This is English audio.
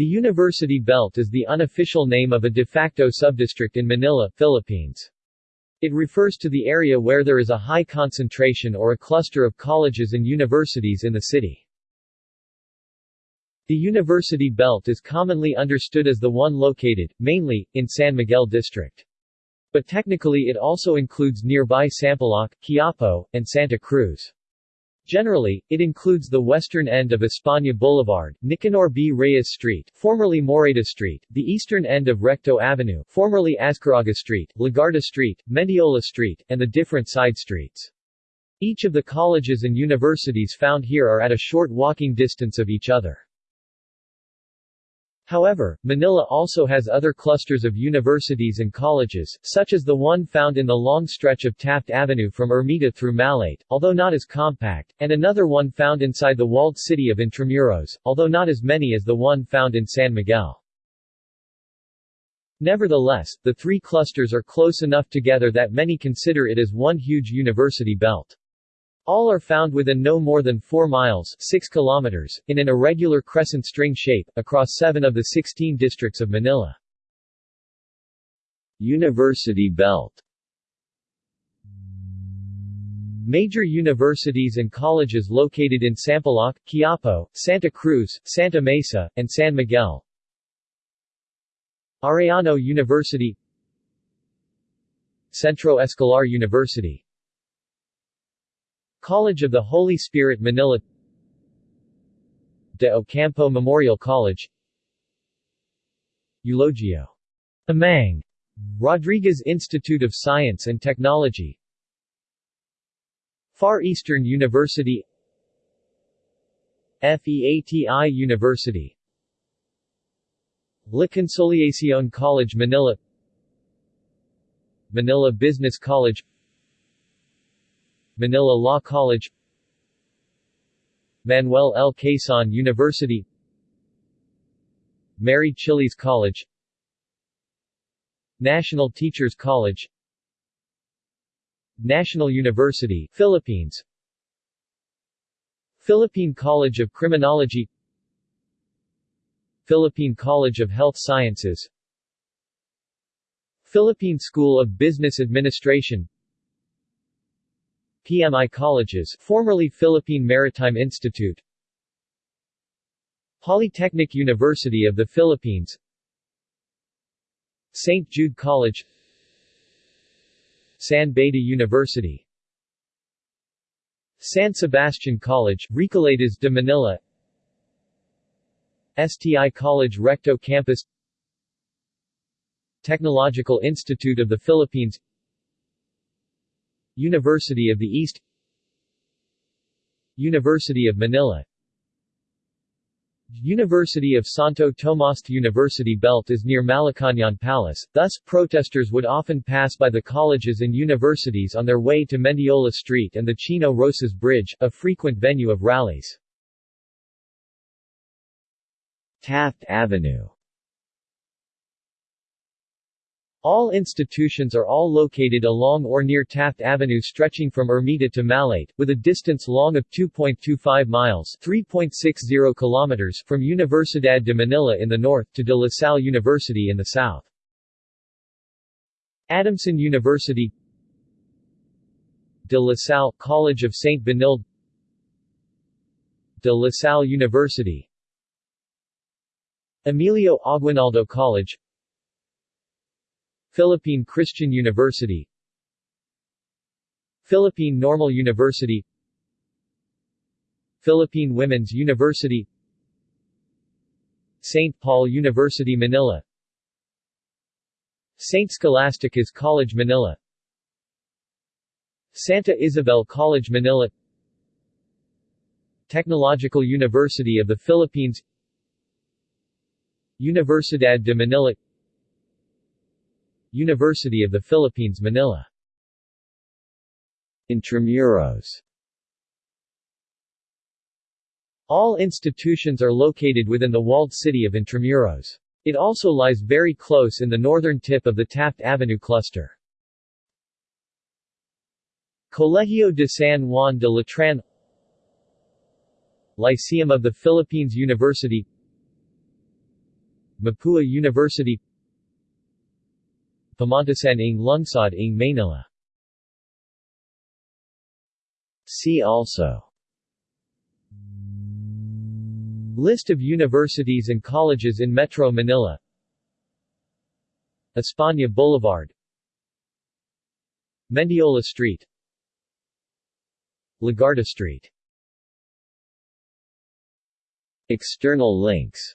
The University Belt is the unofficial name of a de facto subdistrict in Manila, Philippines. It refers to the area where there is a high concentration or a cluster of colleges and universities in the city. The University Belt is commonly understood as the one located, mainly, in San Miguel District. But technically it also includes nearby Sampaloc, Quiapo, and Santa Cruz. Generally, it includes the western end of España Boulevard, Nicanor B. Reyes Street, formerly Morayta Street, the eastern end of Recto Avenue, formerly Azcarraga Street, Legarda Street, Mendiola Street, and the different side streets. Each of the colleges and universities found here are at a short walking distance of each other. However, Manila also has other clusters of universities and colleges, such as the one found in the long stretch of Taft Avenue from Ermita through Malate, although not as compact, and another one found inside the walled city of Intramuros, although not as many as the one found in San Miguel. Nevertheless, the three clusters are close enough together that many consider it as one huge university belt. All are found within no more than 4 miles 6 kilometers, in an irregular crescent string shape, across seven of the 16 districts of Manila. University Belt. Major universities and colleges located in Sampaloc, Quiapo, Santa Cruz, Santa Mesa, and San Miguel. Arellano University. Centro Escolar University College of the Holy Spirit Manila. De Ocampo Memorial College. Eulogio. Amang. Rodriguez Institute of Science and Technology. Far Eastern University. FEATI University. La Consolacion College Manila. Manila Business College Manila Law College Manuel L. Quezon University Mary Chiles College National Teachers College National University, Philippines Philippine College of Criminology Philippine College of Health Sciences Philippine School of Business Administration PMI colleges formerly Philippine Maritime Institute Polytechnic University of the Philippines St. Jude College San Beda University San Sebastian College, Recoletos de Manila STI College Recto Campus Technological Institute of the Philippines University of the East University of Manila University of Santo Tomas University Belt is near Malacañang Palace, thus, protesters would often pass by the colleges and universities on their way to Mendiola Street and the Chino Roces Bridge, a frequent venue of rallies. Taft Avenue all institutions are all located along or near Taft Avenue stretching from Ermita to Malate, with a distance long of 2.25 miles 3.60 kilometers from Universidad de Manila in the north to De La Salle University in the south. Adamson University De La Salle College of St. Benilde De La Salle University Emilio Aguinaldo College Philippine Christian University. Philippine Normal University. Philippine Women's University. St. Paul University Manila. St. Scholastica's College Manila. Santa Isabel College Manila. Technological University of the Philippines. Universidad de Manila University of the Philippines Manila. Intramuros. All institutions are located within the walled city of Intramuros. It also lies very close in the northern tip of the Taft Avenue cluster. Colegio de San Juan de Letran. Lyceum of the Philippines University. Mapua University Pamantasan ng Lungsod ng Manila. See also. List of universities and colleges in Metro Manila. España Boulevard. Mendiola Street. Legarda Street. External links